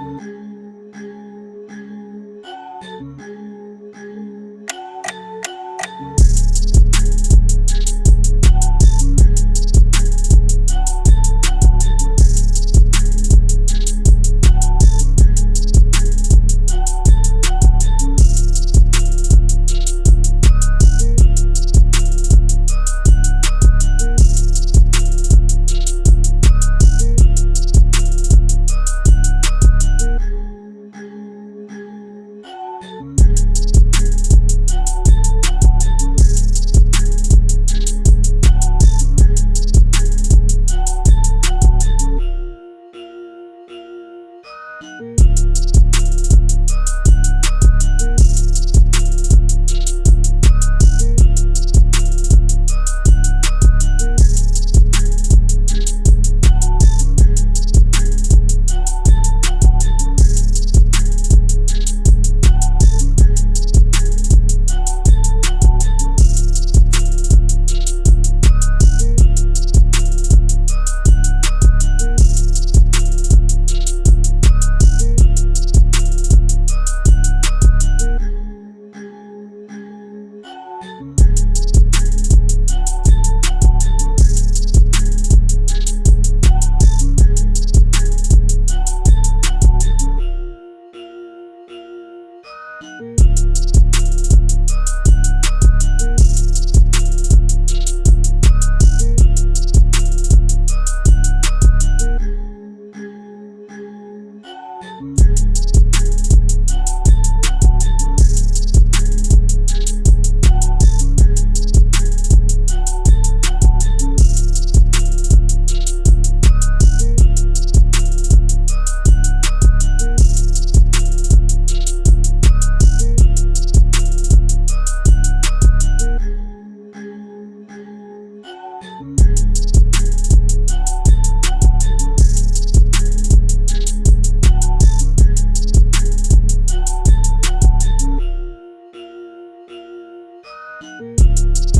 Mm-hmm. you